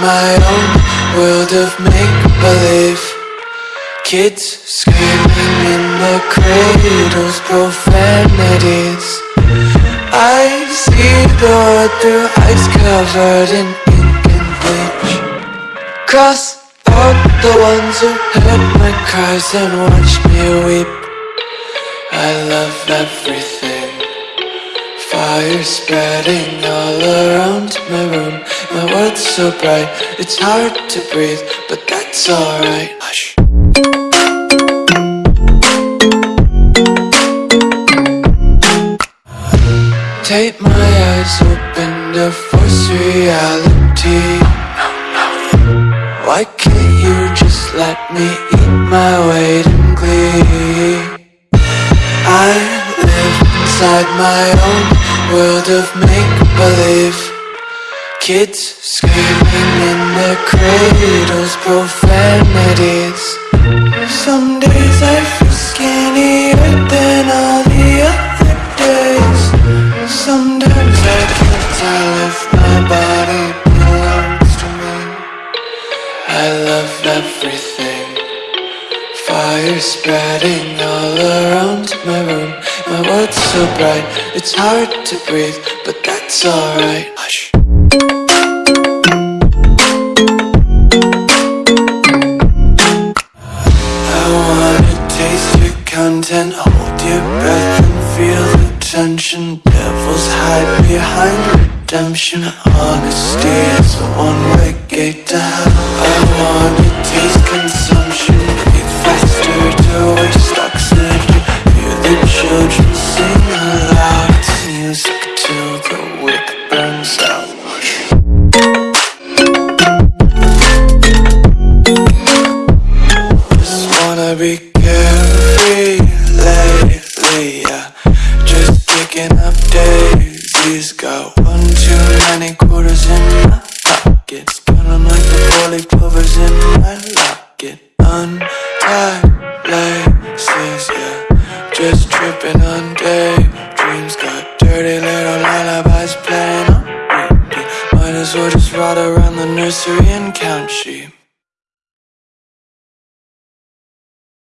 my own world of make-believe. Kids screaming in the cradles, profanities. I see the world through eyes covered in ink and bleach. Cross out the ones who heard my cries and watched me weep. I love everything Fire spreading all around my room. My world's so bright, it's hard to breathe But that's alright. Hush. Take my eyes open to force reality. Why can't you just let me eat my weight in glee? I inside my own world of make-believe. Kids screaming in their cradles, profanities. Some days I feel skinnier than all the other days. Sometimes I can't tell if my body belongs to me. I love everything. Fire spreading all around my room My world's so bright, it's hard to breathe But that's alright. Hush. I wanna taste your content. Hold your breath and feel the tension. Devils hide behind redemption. Honesty is a one-way gate to hell. I wanna taste consumption sing aloud It's music till the burns out Just wanna be carefree lately, Just up Got one too many quarters in my like the clovers in my locket Untied laces, Just tripping on daydreams Got dirty little lullabies playing on repeat. Might as well just ride around the nursery and count sheep